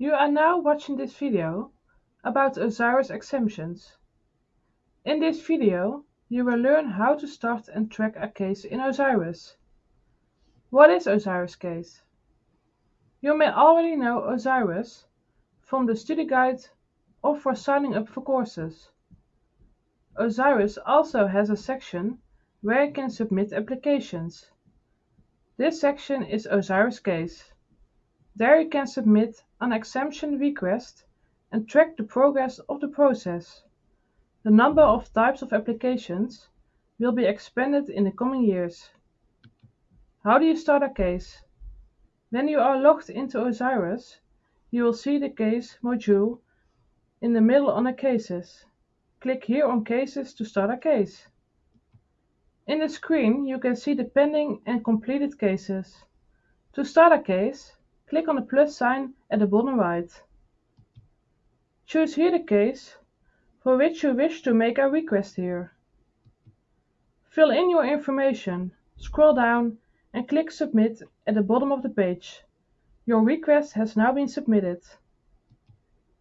You are now watching this video about OSIRIS exemptions. In this video, you will learn how to start and track a case in OSIRIS. What is OSIRIS case? You may already know OSIRIS from the study guide or for signing up for courses. OSIRIS also has a section where you can submit applications. This section is OSIRIS case. There you can submit an exemption request and track the progress of the process. The number of types of applications will be expanded in the coming years. How do you start a case? When you are logged into OSIRIS, you will see the case module in the middle under Cases. Click here on Cases to start a case. In the screen you can see the pending and completed cases. To start a case, click on the plus sign at the bottom right. Choose here the case for which you wish to make a request here. Fill in your information, scroll down and click Submit at the bottom of the page. Your request has now been submitted.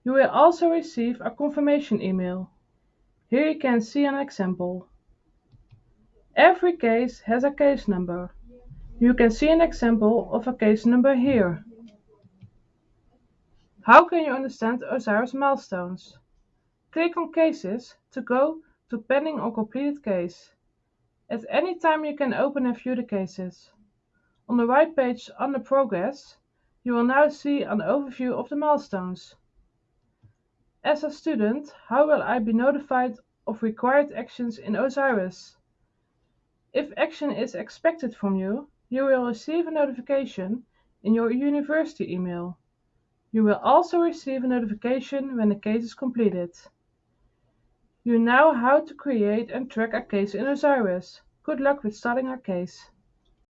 You will also receive a confirmation email. Here you can see an example. Every case has a case number. You can see an example of a case number here. How can you understand OSIRIS milestones? Click on Cases to go to Pending or Completed Case. At any time you can open and view the cases. On the right page under Progress, you will now see an overview of the milestones. As a student, how will I be notified of required actions in OSIRIS? If action is expected from you, you will receive a notification in your university email. You will also receive a notification when the case is completed. You know how to create and track a case in OSIRIS. Good luck with starting a case.